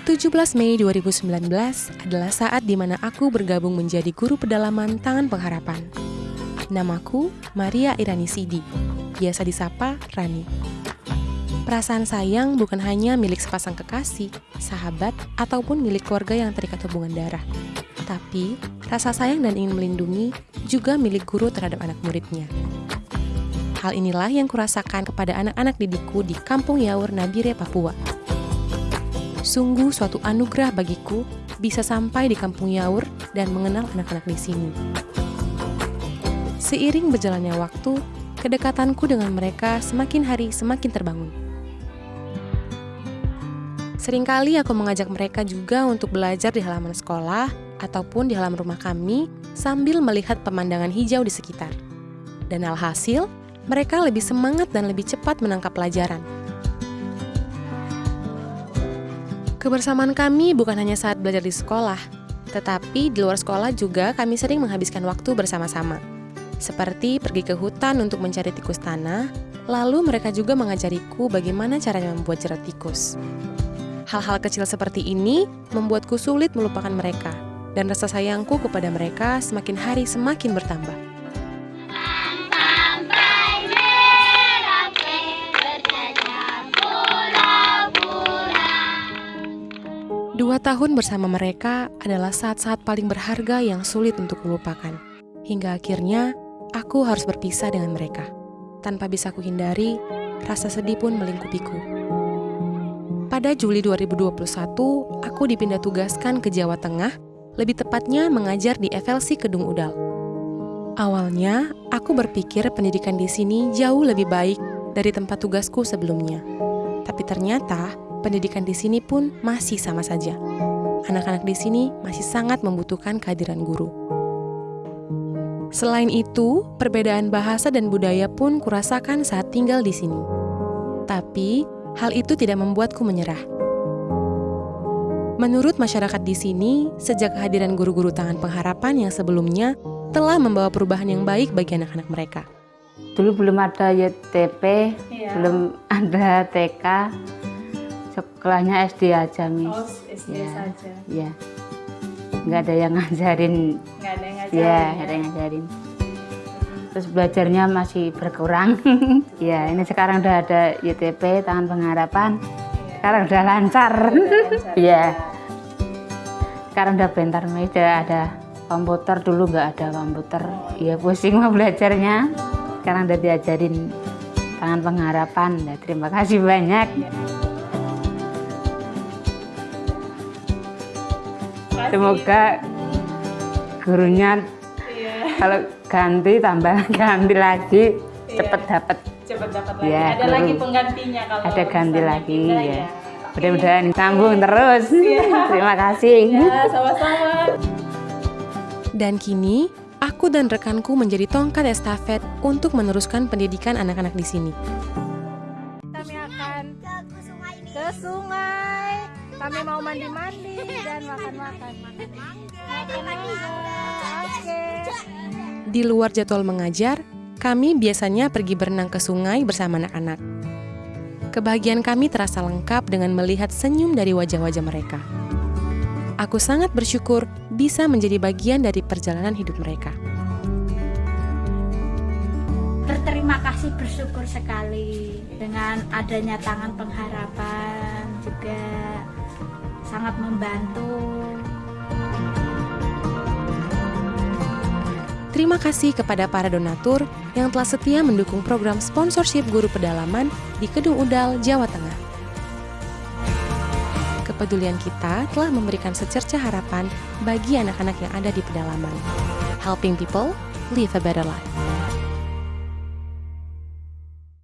17 Mei 2019 adalah saat di mana aku bergabung menjadi guru pedalaman Tangan Pengharapan. Namaku Maria Irani Sidi, biasa disapa Rani. Perasaan sayang bukan hanya milik sepasang kekasih, sahabat, ataupun milik keluarga yang terikat hubungan darah. Tapi, rasa sayang dan ingin melindungi juga milik guru terhadap anak muridnya. Hal inilah yang kurasakan kepada anak-anak didikku di Kampung Yaur Nabire, Papua. Sungguh suatu anugerah bagiku bisa sampai di kampung Yaur dan mengenal anak-anak di sini. Seiring berjalannya waktu, kedekatanku dengan mereka semakin hari semakin terbangun. Seringkali aku mengajak mereka juga untuk belajar di halaman sekolah ataupun di halaman rumah kami sambil melihat pemandangan hijau di sekitar. Dan alhasil, mereka lebih semangat dan lebih cepat menangkap pelajaran. Kebersamaan kami bukan hanya saat belajar di sekolah, tetapi di luar sekolah juga kami sering menghabiskan waktu bersama-sama. Seperti pergi ke hutan untuk mencari tikus tanah, lalu mereka juga mengajariku bagaimana caranya membuat jerat tikus. Hal-hal kecil seperti ini membuatku sulit melupakan mereka, dan rasa sayangku kepada mereka semakin hari semakin bertambah. Dua tahun bersama mereka adalah saat-saat paling berharga yang sulit untuk kulupakan. Hingga akhirnya, aku harus berpisah dengan mereka. Tanpa bisa kuhindari, rasa sedih pun melingkupiku. Pada Juli 2021, aku dipindah tugaskan ke Jawa Tengah, lebih tepatnya mengajar di FLC Kedung Udal. Awalnya, aku berpikir pendidikan di sini jauh lebih baik dari tempat tugasku sebelumnya. Tapi ternyata, pendidikan di sini pun masih sama saja. Anak-anak di sini masih sangat membutuhkan kehadiran guru. Selain itu, perbedaan bahasa dan budaya pun kurasakan saat tinggal di sini. Tapi, hal itu tidak membuatku menyerah. Menurut masyarakat di sini, sejak kehadiran guru-guru tangan pengharapan yang sebelumnya telah membawa perubahan yang baik bagi anak-anak mereka. Dulu belum ada YTP, iya. belum ada TK, Sekolahnya SD aja, Miss. Oh, SD ya, saja. Iya. Nggak ada yang ngajarin. Nggak ada yang ngajarin. Iya, ya, ada yang ngajarin. Terus belajarnya masih berkurang. Iya, ini sekarang udah ada YTP, Tangan Pengharapan. Ya. Sekarang udah lancar. Iya. sekarang udah bentar meja ada komputer dulu nggak ada komputer. Iya, pusing mau belajarnya. Sekarang udah diajarin Tangan Pengharapan. Ya, terima kasih banyak. Ya. Semoga gurunya iya. kalau ganti tambah ganti lagi iya. cepet dapat. Cepet dapat lagi. Ya, ada guru. lagi penggantinya kalau ada ganti lagi ya. ya. Mudah-mudahan sambung terus. Iya. Terima kasih. Ya, sama-sama. Dan kini aku dan rekanku menjadi tongkat estafet untuk meneruskan pendidikan anak-anak di sini. Kami akan ke sungai kami mau mandi-mandi dan makan-makan. Oke. Di luar jadwal mengajar, kami biasanya pergi berenang ke sungai bersama anak-anak. Kebahagiaan kami terasa lengkap dengan melihat senyum dari wajah-wajah mereka. Aku sangat bersyukur bisa menjadi bagian dari perjalanan hidup mereka. Berterima kasih bersyukur sekali dengan adanya tangan pengharapan juga sangat membantu. Terima kasih kepada para donatur yang telah setia mendukung program sponsorship guru pedalaman di Kedung Udal, Jawa Tengah. Kepedulian kita telah memberikan secerca harapan bagi anak-anak yang ada di pedalaman. Helping people live a better life.